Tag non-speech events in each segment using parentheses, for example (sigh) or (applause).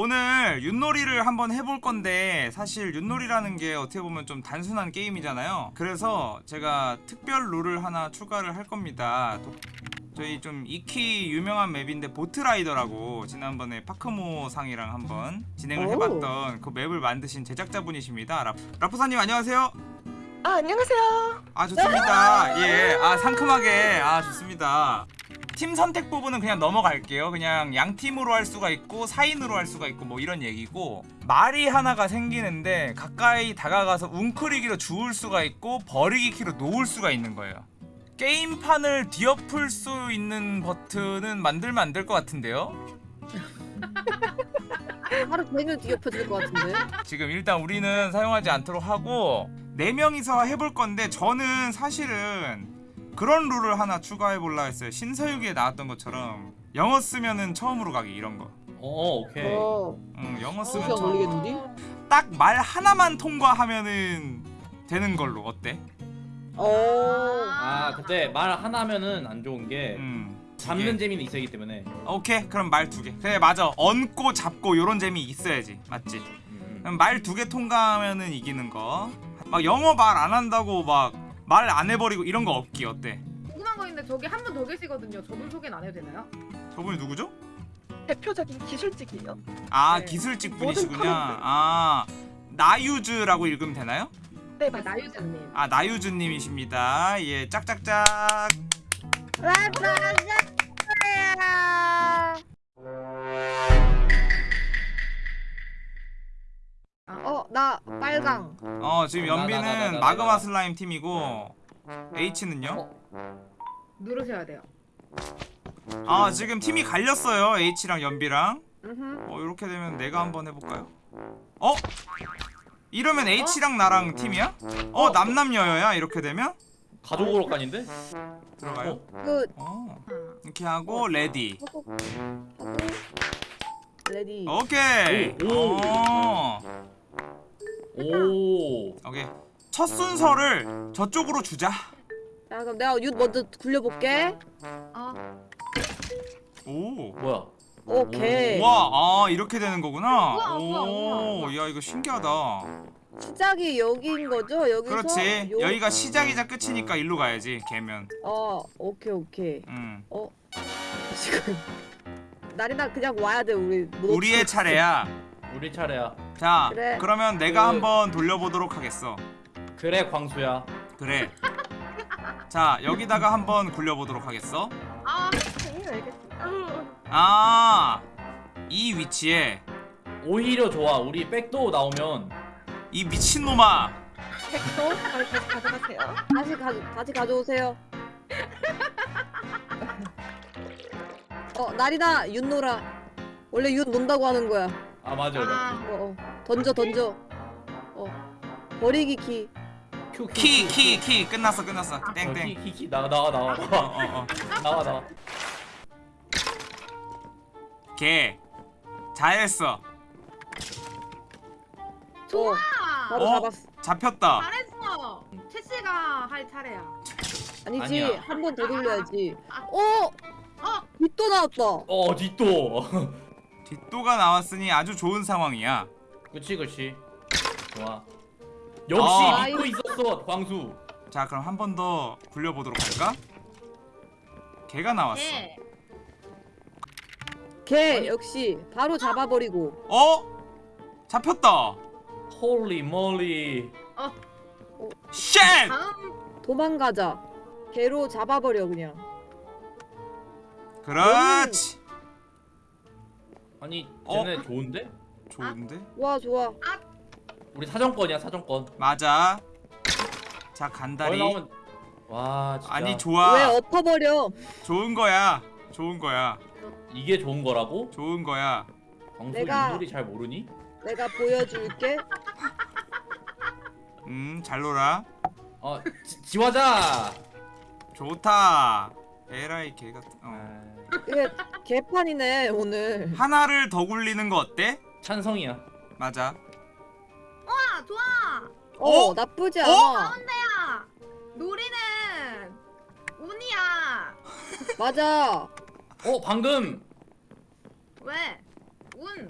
오늘 윷놀이를 한번 해볼 건데 사실 윷놀이라는 게 어떻게 보면 좀 단순한 게임이잖아요. 그래서 제가 특별 룰을 하나 추가를 할 겁니다. 도- 저희 좀 익히 유명한 맵인데 보트라이더라고. 지난번에 파크모 상이랑 한번 진행을 오. 해봤던 그 맵을 만드신 제작자분이십니다. 라, 라프사님 안녕하세요. 아 안녕하세요. 아 좋습니다. 예 아 상큼하게. 아 좋습니다 팀 선택 부분은 그냥 넘어갈게요. 그냥 양 팀으로 할 수가 있고 4인으로 할 수가 있고 뭐 이런 얘기고 말이 하나가 생기는데 가까이 다가가서 웅크리기로 주울 수가 있고 버리기 키로 놓을 수가 있는 거예요. 게임판을 뒤엎을 수 있는 버튼은 만들면 안 될 것 같은데요? (laughs) 하루 종일 뒤엎어질 것 같은데. 지금 일단 우리는 사용하지 않도록 하고 네 명이서 해볼 건데 저는 사실은 그런 룰을 하나 추가해 볼라 했어요. 신서유기에 나왔던 것처럼 영어 쓰면은 처음으로 가기 이런 거. 어 오케이 어. 응, 영어 쓰면 시간 처음. 걸리겠는데? 딱말 하나만 통과하면은 되는 걸로 어때? 어. 아 근데 말 하나 하면은 안 좋은 게 음. 두 잡는 개. 재미는 있어야기 때문에 오케이 그럼 말 두 개. 그래 맞아. 얹고 잡고 요런 재미 있어야지. 맞지? 음. 말두 개 통과하면은 이기는 거. 막 영어 말 안 한다고 막 말 안 해버리고 이런 거 없기 어때? 궁금한 거 있는데 저기 한 분 더 계시거든요. 저분 소개는 안 해도 되나요? 저분이 누구죠? 대표적인 기술직이에요. 아 네. 기술직. command. 아 나유즈라고 읽으면 되나요? 네, 아, 맞습니다. 나유주님. 아 나유즈님이십니다. 예 짝짝짝. 어, 나 빨강. 어 지금 나, 연비는 나, 마그마 나. 슬라임 팀이고 H는요? 누르셔야 돼요. 아 지금 팀이 갈렸어요. H랑 연비랑. 음. 어 이렇게 되면 내가 한번 해볼까요? 어? 이러면 H랑 나랑 팀이야? 어 남남여여야 이렇게 되면 가족 오락관인데? 들어가요? 그어 응. 이렇게 하고 ready. 하고 하고 ready. 오케이. 오, 오. 어. 오 오케이. 첫 순서를 저쪽으로 주자. 자, 그럼 내가 윷 먼저 굴려볼게. 어. 오. 뭐야 오케이. 와, 아 이렇게 되는 거구나. 우와, 우와, 우와, 오, 우와. 야 이거 신기하다. 시작이 여기인 거죠? 여기서. 그렇지. 요- 여기가 시작이자 끝이니까 일로 가야지. 개면. 어, 오케이 오케이. 음. 지금 (laughs) 나리나 그냥 와야 돼 우리. 못 우리의. 차례야. 우리 차례야 자, 그래. 그러면 내가 그- 한번 돌려보도록 하겠어. 그래 광수야 그래. 자, 여기다가 한번 굴려보도록 하겠어. 아, 네, 알겠습니다. 아, 이 위치에 오히려 좋아 우리 백도 나오면 이 미친놈아. 백도 다시 가져가세요. 다시 가 다시 가져오세요. (laughs) 어 나리나 윷 놀아. 원래 윷 논다고 하는 거야. 아 맞아 아, 어, 어. 던져 던져. 어 버리기 키. Q, Q, 키, Q, 키, Q. 키. 끝났어, 끝났어. 어, 땡땡. 키, 키, 키. 나와 나와 나와 어, 나와 어, 어. 나와 나와 개. 잘했어. 좋아. 바로 어? 잡았어. 잡혔다. 잘했어. 채 씨가 할 차례야. 아니지 아니야. 한 번 더 돌려야지. 아. 어? 어, 빗도 나왔다. 어 뒷도 (laughs) 뒷도가 나왔으니 아주 좋은 상황이야. 그치 그치 좋아 역시 아. 믿고 있었어 광수 자, 그럼 한 번 더 굴려보도록 할까? 개가 나왔어. 네. 개 역시 바로 잡아버리고. 어? 잡혔다. holy moly shit! 다음 도망가자. 개로 잡아버려 그냥. 그렇지. 아니 어? 쟤네 좋은데? 좋은데? 좋아 좋아. 우리 사정권이야 사정권 맞아. 자, 간다리. 나오면 와 진짜 아니, 좋아. 왜 엎어버려? 좋은 거야. 좋은 거야. 이게 좋은 거라고? 좋은 거야. 광수 내가- 윷놀이 잘 모르니? 내가 보여줄게. 음, 잘 놀아. 어 지, 지화자 좋다. 에라이 개 같은. 어. 아, 이게 개판이네 오늘. 하나를 더 굴리는 거 어때? 찬성이야 맞아. 아, 좋아. 어, 어? 나쁘지 어? 않아. 가운데야. 놀이는 운이야. 맞아. 어 방금 왜? 운.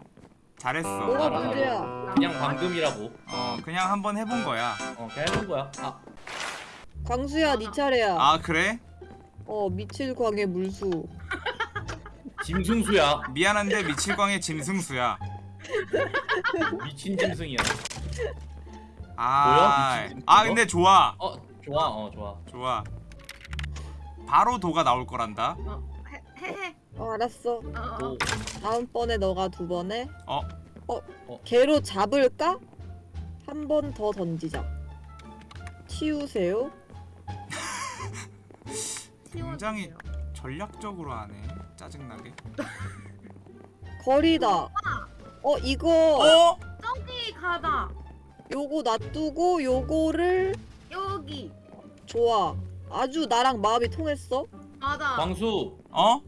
잘했어. 뭐가 알아, 알아. 문제야? 그냥 방금이라고. 어 그냥 한번 해본 거야. 어 그냥 해본 거야. 아 광수야 네 차례야. 아 그래? 어 미칠 광의 물수. 짐승수야. 미안한데 미칠광의 짐승수야. 미친 짐승이야. 아, 뭐야? 미친 아 거? 근데 좋아, 어 좋아 어 좋아. 좋아. 바로 도가 나올 거란다. 헤헤. 어 알았어. 어, 어. 오. 다음번에 너가 두 번에. 어? 어? 어. 개로 잡을까? 한 번 더 던지자. 치우세요. 굉장히 전략적으로 하네. 짜증나게. (laughs) 거리다. 어 이거 어? 저기 가다. 요거 놔두고 요거를 여기. 좋아. 아주 나랑 마음이 통했어. 맞아. 광수 어?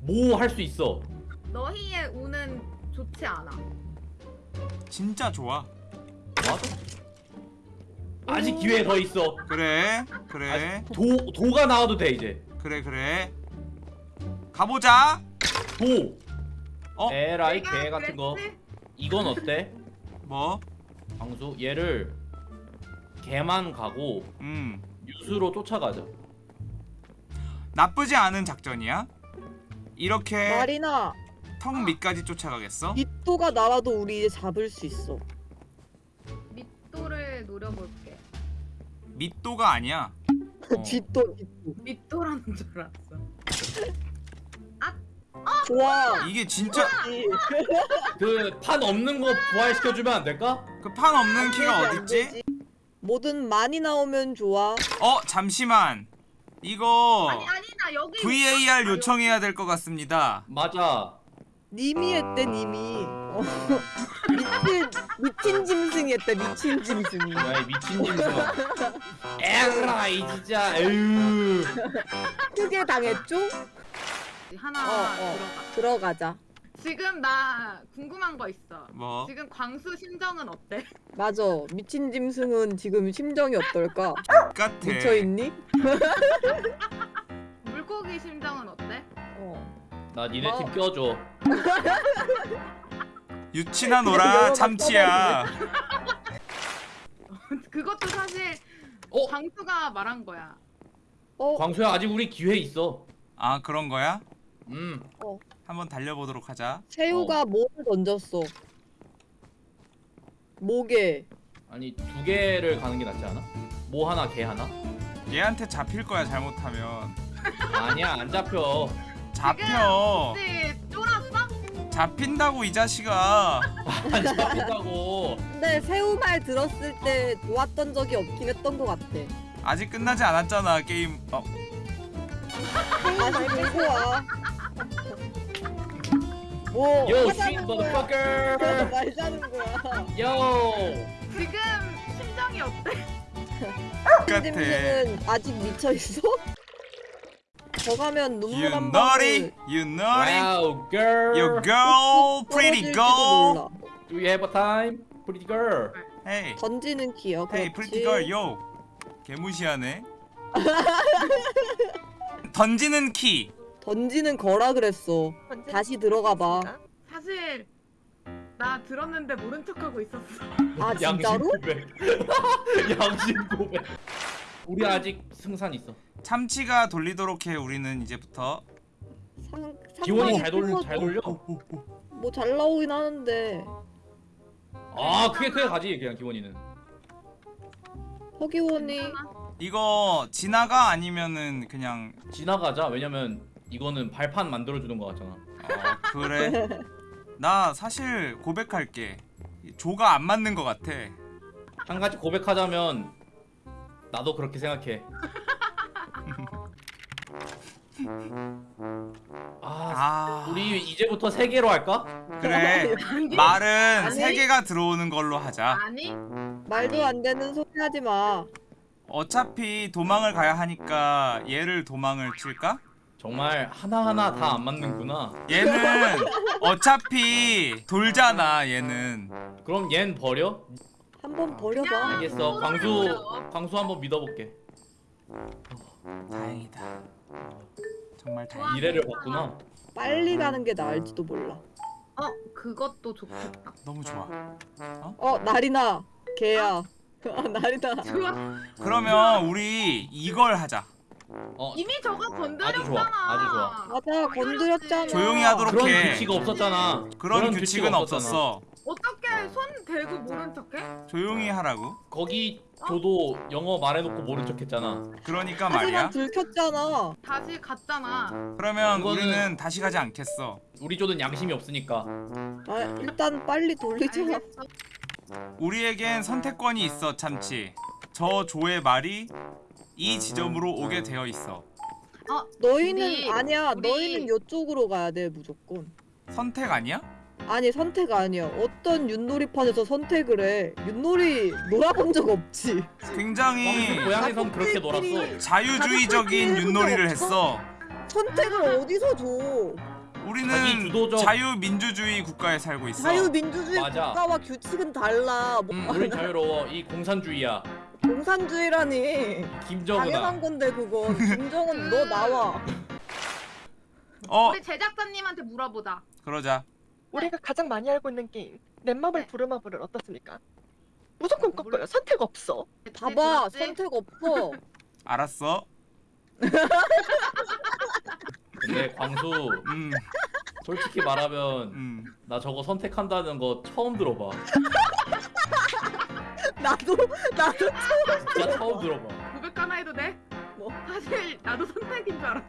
뭐 할 수 있어. 너희의 운은 좋지 않아. 진짜 좋아. 맞아. 아직 기회 더 있어. 그래, 그래, 아직 도 도가 나와도 돼 이제. 그래, 그래. 가보자. 도. 어? 에라이 개 같은 거. 그랬지? 이건 어때? 뭐? 광수 얘를 개만 가고 음, 유수로 쫓아가자. 나쁘지 않은 작전이야. 이렇게 마리나 턱 밑까지 쫓아가겠어? 밑도가 나와도 우리 이제 잡을 수 있어. 밑도를 노려볼게. 밑도가 아니야. (laughs) 어. 뒷도 뒷도. 밑도라는 줄 알았어. (laughs) 좋아. 이게 진짜 (laughs) 그 판 없는 거 부활시켜 주면 안 될까? 그 판 없는 키가 어딨지? 뭐든 많이 나오면 좋아. 어, 잠시만. 이거 아니 아니다 여기. VAR 있었어. 요청해야 될 것 같습니다. 맞아. 님이 했대 님이. 어. 미친 미친 짐승이 했대 미친 짐승이. 야이 미친 짐승아. 에라 이 진짜. 에휴. 크게 당했죠? 하나 어, 어. 들어가. 들어가자. 지금 나 궁금한 거 있어. 뭐? 지금 광수 심정은 어때? 맞아. 미친 짐승은 지금 심정이 어떨까? 같아. 미쳐 있니? (laughs) 물고기 심정은 어때? 어. 나 니네 어. 팀 껴줘. (laughs) 유치나 놀아 참치야. (laughs) 그것도 사실 어? 광수가 말한 거야. 어. 광수야 아직 우리 기회 있어. 아 그런 거야? 음. 한번 달려보도록 하자. 새우가 뭐를 던졌어? 목에. 아니 두 개를 가는 게 낫지 않아? 뭐 하나 개 하나? 얘한테 잡힐 거야 잘못하면. 아니야 안 잡혀. 잡혀. 혹시 쫄았어? 잡힌다고 이 자식아. 안 잡힌다고. 근데 새우 말 들었을 때 좋았던 적이 없긴 했던 것 같아. 아직 끝나지 않았잖아 게임. 어, 다시 들고 와. 뭐 Yo shit 거야. motherfucker. 말자는 거야. Yo. 지금 심정이 어때? 같아. 짐승은 아직 미쳐 있어? 저 가면 눈물 You 한 방울 you naughty, Wow girl. you girl, pretty girl. Do you have a time? Pretty girl. Hey, 던지는 키요. hey, 그렇지. pretty girl, yo. 개무시하네. 던지는 키. 던지는 거라 그랬어. 다시 들어가 봐. 사실 나 들었는데 모른 척하고 있었어. 아 양심 진짜로? 고백. 양심 고백. 우리 아직 승산 있어. 참치가 돌리도록 해. 우리는 이제부터. 상, 기원이 잘돌큰잘 거- 돌려. 뭐잘 나오긴 하는데 아 크게 크게 가지 그냥 기원이는. 허기원이? 이거 지나가 아니면은 그냥 지나가자. 왜냐면 이거는 발판 만들어 주는 거 같잖아. 어, 그래. (laughs) 나 사실 고백할게. 조가 안 맞는 것 같아. 한 가지 고백하자면 나도 그렇게 생각해. (laughs) 아, 아, 우리 이제부터 세 개로 할까? 그래. 아니, 말은 아니. 세 개가 들어오는 걸로 하자. 아니 말도 안 되는 소리 하지 마. 어차피 도망을 가야 하니까 얘를 도망을 칠까? 정말 하나하나 다 안 맞는구나. 얘는 어차피 돌잖아 얘는 그럼 얜 버려? 한번 버려봐. 알겠어. 광수 광수 한번 믿어볼게. 다행이다 정말. 다행이다 미래를 봤구나. 빨리 가는 게 나을지도 몰라. 어 그것도 좋겠다. 너무 좋아. 어 나리나 개야. 아 (laughs) 나리나. (laughs) 좋아. (laughs) 그러면 우리 이걸 하자. 어 이미 저거 건드렸잖아. 좋아, 아주 좋아. 맞아 건드렸잖아. 조용히 하도록 그런 해. 규칙 없었잖아. 그런 규칙 규칙은 없었잖아. 없었어. 어떻게 손 대고 모른 척해? 조용히 하라고. 거기 저도 영어 말해놓고 모른 척했잖아. 그러니까 하지만 말이야. 들켰잖아. 다시 갔잖아. 그러면 그거는- 우리는 다시 가지 않겠어. 우리 조는 양심이 없으니까. 아 일단 빨리 돌리자. 알겠어. 우리에겐 선택권이 있어 참치. 저 조의 말이 이 지점으로 오게 되어 있어. 너희는 우리- 아니야. 우리- 너희는 이쪽으로 가야 돼 무조건. 선택 아니야? 아니 선택 아니야. 어떤 윷놀이판에서 선택을 해. 윷놀이 놀아본 적 없지. 굉장히 고향에선 그렇게 놀았어. 자유주의적인 윷놀이를 했어. 선택을 어디서 줘? 우리는 주도적- 자유민주주의 국가에 살고 있어. 자유민주주의 맞아. 국가와 규칙은 달라. 뭐 음, 우린 자유로워. 이 공산주의야. 공산주의라니. 김정은아. 당연한 건데 그건. 김정은 너 나와. 어, 우리 제작자님한테 물어보자. 그러자. 우리가 가장 많이 알고 있는 게임 넷마블 네. 부르마블을 어떻습니까? 무조건 꺾어요. 선택 없어. 봐봐 들었지? 선택 없어. (laughs) 알았어. 근데 광수 음, 솔직히 말하면 음. 나 저거 선택한다는 거 처음 들어봐. (laughs) 나도 나도 진짜 처음 들어봐. 고백 하나 해도 돼? 뭐? 사실 나도 선택인 줄 알았어.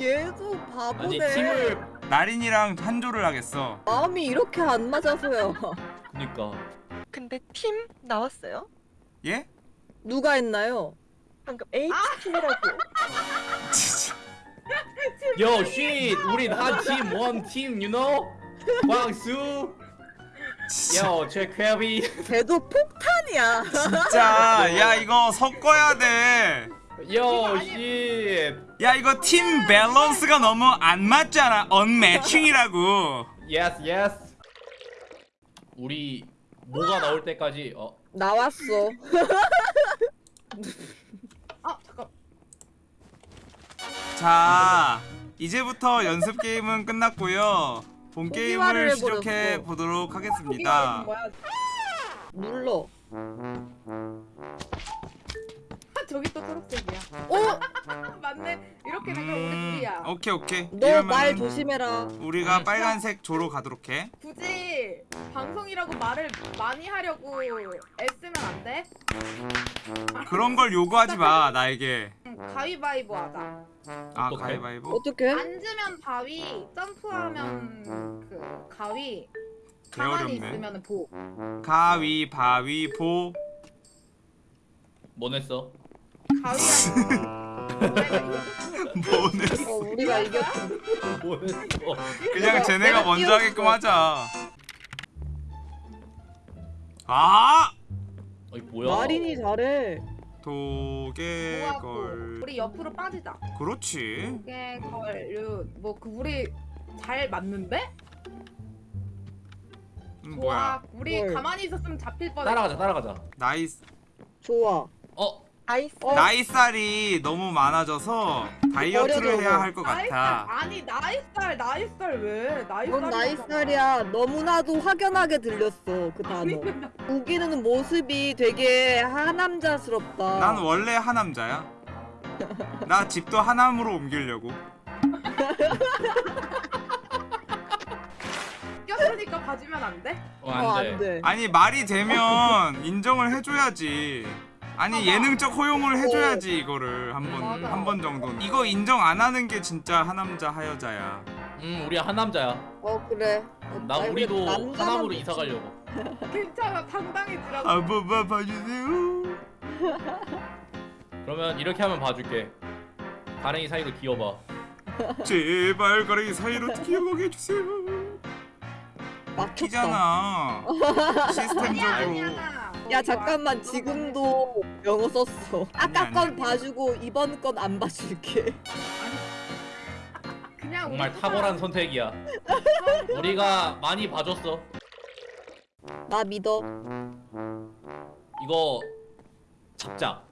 얘도 아니 바보네. 팀을 나린이랑 한조를 하겠어. 마음이 이렇게 안 맞아서요. 그니까 근데 팀 나왔어요. 예? 누가 했나요? 방금 H팀이라고. 요 쉿! 우린 한팀 원팀 you know? 광수 요 최쾌비 걔도 폭탄이야. 진짜 야 이거 섞어야 돼. 요 쉿! 야 이거 팀 밸런스가 너무 안 맞잖아. 언매칭이라고. 예스 예스 우리 뭐가 나올 때까지 어 나왔어. 아 잠깐. 자 이제부터 연습 게임은 끝났고요. 본 게임을 시작해. 보도록 하겠습니다. 눌러. 저기 또 초록색이야. 어? (laughs) 맞네. 이렇게 되면 우리 둘이야. 오케이 오케이. 너 말 조심해라. 우리가 음. 빨간색 조로 가도록 해. 굳이 방송이라고 말을 많이 하려고 애쓰면 안 돼? 그런 걸 요구하지 마 나에게. 응, 가위바위보 하자. 아 어떡해? 가위바위보. 어떻게? 앉으면 바위, 점프하면 그 가위, 개 가만히 어렵네. 있으면 보. 가위바위보. 뭐 냈어? 가위랑 뭐네? 어 우리가 이겼지. 뭐 냈어? 그냥 쟤네가 내가 먼저. 하게끔 하자. 아! 어이 뭐야 마린이 잘해. 도개걸. 우리 옆으로 빠지자. 그렇지. 개걸 뭐그 우리 잘 맞는데? 음, 좋아. 뭐야? 우리 뭘. 가만히 있었으면 잡힐 뻔했어. 따라가자 따라가자 nice. 좋아. 어? nice. 어? 나이살이 너무 많아져서 다이어트를. 해야 할 것 같아. 아니 나이살 나이살 왜 나이살 넌 나이살이야. 너무나도 확연하게 들렸어 그 단어. 우기는 모습이 되게 하남자스럽다. 난 원래 하남자야. 나 집도 하남으로 옮기려고. 꼈으니까 봐주면 안 돼? 어, 어, 안돼 안 돼. 아니 말이 되면 인정을 해줘야지. 아니. 예능적 허용을 해줘야지 이거를 한번 맞아. 한번 정도는. 이거 인정 안 하는 게 진짜 하남자 하여자야. 음 우리 한남자야 어 그래. 어, 나 아니, 우리도 남자만 하남으로. 이사 가려고 (laughs) 괜찮아 당당해지라고 한 번만 봐주세요. (laughs) 그러면 이렇게 하면 봐줄게 가랭이 사이로 기어봐 (laughs) 제발 가랑이 사이로 기억하게 해주세요. 아니야 시스템적으로. 야 잠깐만 지금도 영어 썼어. 아까 건. 봐주고 이번 건 안 봐줄게. 그냥 정말 우리 탁월한 선택이야 우리가 많이 봐줬어 나 믿어. 이거 잡자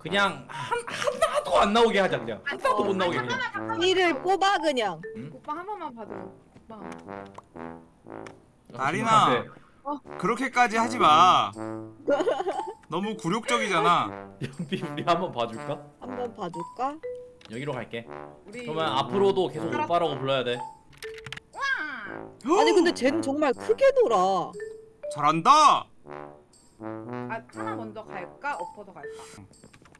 그냥 한, 하나도 안 나오게 하자 그냥 하나도 못 나오게 그냥 이를 뽑아 그냥. 오빠 한 번만 봐줘 오빠. 나리나. 그렇게까지 하지 마. 너무 굴욕적이잖아. 연비 우리 한번 봐줄까? 한번 봐줄까? 여기로 갈게. 우리 그러면 앞으로도 계속 오빠라고 불러야 돼. 아니 근데 쟤는 정말 크게 돌아. 잘한다. 아 하나 먼저 갈까? 엎어서 갈까?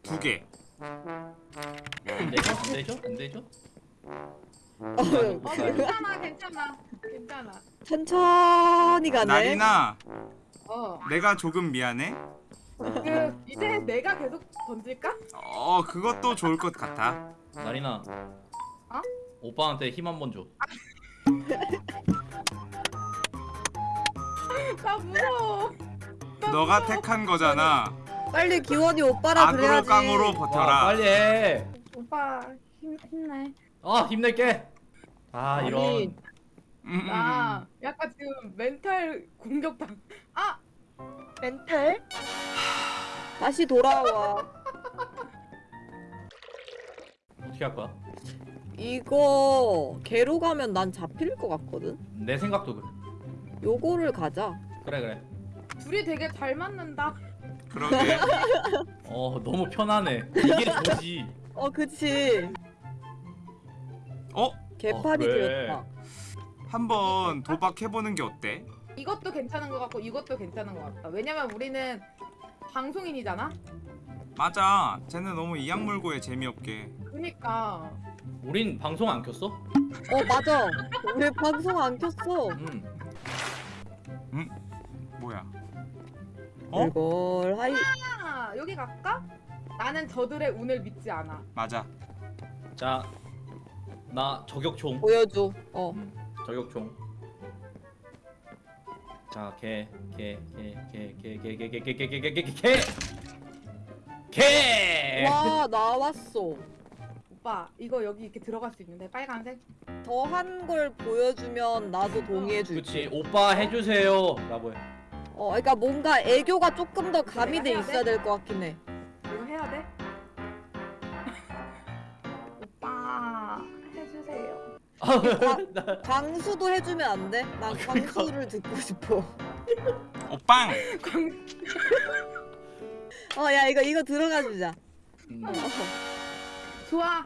두 개. 안 되죠? 안 되죠? 안 되죠? 어, 어 괜찮아 괜찮아 괜찮아. 천천히 가네. 나리나, 어. 내가 조금 미안해. 그 이제 내가 계속 던질까? 어, 그것도 좋을 것 같아. 나리나. 어? 오빠한테 힘 한 번 줘. (laughs) 나 무서워. 나 너가 무서워. 택한 거잖아. 빨리 기원이 오빠라 악으로 그래야지. 깡으로 와, 버텨라. 빨리 해. 오빠 힘 힘내. 아 힘낼게. 아 아니, 이런. 음, 음, 나 지금 멘탈 공격당. 아 멘탈? 다시 돌아와. 어떻게 할 거야? 이거 개로 가면 난 잡힐 것 같거든. 내 생각도 그래. 요거를 가자. 그래 그래. 둘이 되게 잘 맞는다. 음. 그러게. (laughs) 어 너무 편하네. 이게 뭐지? 어 그치. 어? 개판이 어, 왜? 되었다. 한번 도박해보는 게 어때? 이것도 괜찮은 것 같고 이것도 괜찮은 것 같다. 왜냐면 우리는 방송인이잖아. 맞아. 쟤는 너무 이악물고에 재미없게. 그러니까 우린 방송 안 켰어? 어 맞아. 우리 방송 안 켰어. 응. 뭐야? 어? 이걸 하이. 아, 여기 갈까? 나는 저들의 운을 믿지 않아. 맞아. 자, 나 저격총. 보여줘. 어. 음, 저격총. 자, 개, 개, 개, 개, 개, 개, 개, 개, 개, 개, 개, 개, 개, 개, 개. 개. 와 나왔어. 오빠 이거 여기 이렇게 들어갈 수 있는데 빨간색? 더 한 걸 보여주면 나도 동의해 줄게. 그렇지, 오빠 해주세요. 라고 해. 어, 그러니까 뭔가 애교가 조금 더 가미돼 있어야 될 것 같긴 해. 이거 해야 돼? 나- 광수도 해주면 안 돼? 난 아, 그러니까. 광수를 듣고 싶어. 오빵! 광- 어, 야 이거 이거 들어가 주자. 음, 어. 좋아.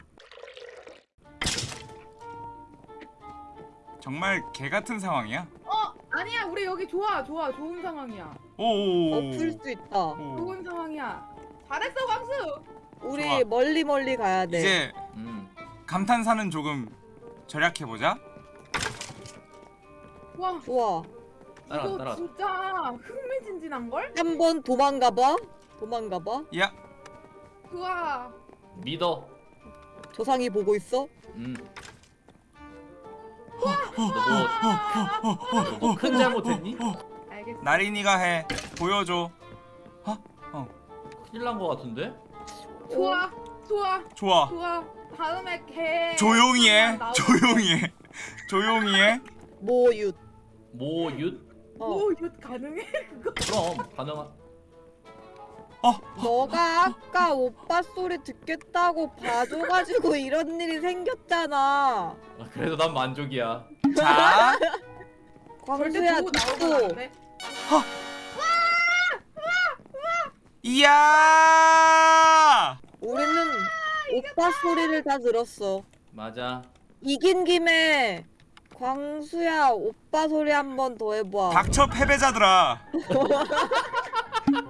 정말 개 같은 상황이야. 어 아니야 우리 여기 좋아 좋아 좋은 상황이야. 오. 엎을 수 있다. 오. 좋은 상황이야. 잘했어 광수. 우리 좋아. 멀리 멀리 가야 돼. 이제 음. 감탄사는 조금 절약해 보자. 와 좋아. 따라가, 이거 따라가. 진짜 흥미진진한 걸? 한번 도망가 봐. 도망가 봐. 야, 좋아. 믿어. 조상이 보고 있어. 음. 너뭐너큰 잘못했니? 알겠어. 나린이가 해. 보여줘. 큰일 난 거 같은데? 좋아 좋아 좋아. 좋아. 다음에 개. 조용히 해. 조용히 해. 조용히 해. 모윷. 모윷? 어. 오 이거 가능해? 그럼 가능한. 너가 아까 오빠 소리 듣겠다고 봐줘가지고 (laughs) 이런 일이 생겼잖아. 아, 그래도 난 만족이야. 자, (laughs) 광수야 듣고. 이야! 우리는 오빠 소리를 다 들었어. 맞아. 이긴 김에 광수야 오빠 소리 한 번 더 해봐. 닥쳐 패배자들아. (laughs)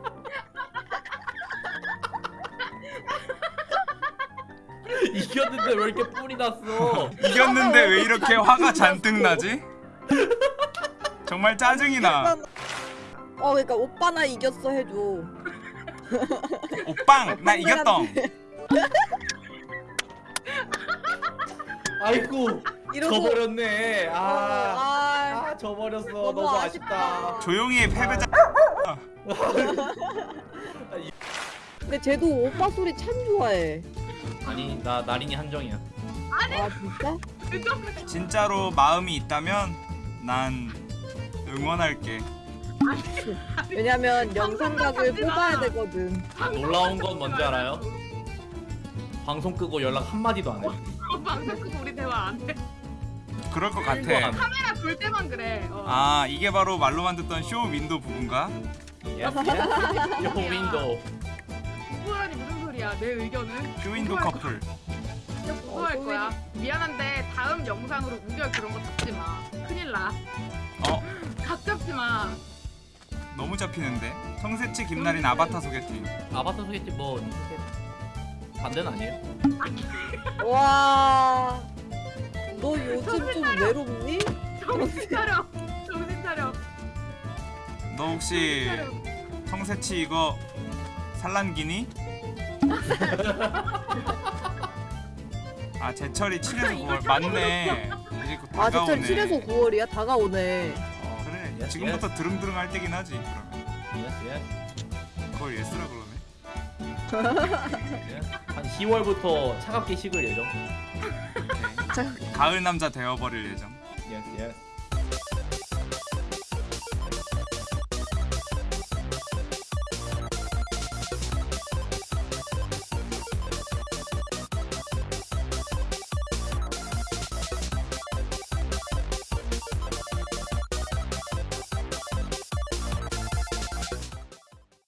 이겼는데 왜 이렇게 뿔이 났어? 이겼는데 왜 이렇게 화가 잔뜩 나지? 정말 짜증이 나. 어 그러니까 오빠 나 이겼어 해줘. 오빵, 나 이겼덩. 아이고 (laughs) 이러고 져버렸네. 어, 아, 아, 아 져버렸어. 너무 너무, 아쉽다. 아쉽다. 조용히 해 패배자. (laughs) 근데 쟤도 오빠 소리 참 좋아해. 아니 나 나린이 한정이야. 아 진짜? 진짜로 마음이 있다면 난 응원할게. 왜냐면 영상각을 뽑아야 되거든. 놀라운 건 뭔지 알아요? 방송 끄고 연락 한 마디도 안 해. (laughs) 방송 끄고 우리 대화 안 해. 그럴 것거 같아. 카메라 볼 때만 그래. 어. 아 이게 바로 말로만 듣던 쇼 윈도 부분가? 쇼윈도우. 부부라니 무슨 소리야? 내 의견은 쇼 윈도 커플. 진짜 보고할 어, 거야. 미안한데 다음 영상으로 우결 그런 거 잡지 마. 큰일 나. 어 (gasps) 각 잡지 마. 너무 잡히는데. 성세치 김나린 아바타 소개팅. 아바타 소개팅 뭐 반대는 아니에요? 와. 너 요즘 좀 외롭니? 정신 차려. 정신 차려. 너 혹시. 성세치 이거 산란기니? 아 제철이 7에서 9월 맞네. 이제 곧 아, 다가오네. 제철 7에서 9월이야? 다가오네. 어, 그래. 지금부터 드릉드릉 할 때긴 하지. 그러면 yes yes. 그걸 yes라 그러네. (laughs) 한 10월부터 차갑게 식을 예정. 가을 남자 되어버릴 예정. 예스 예스.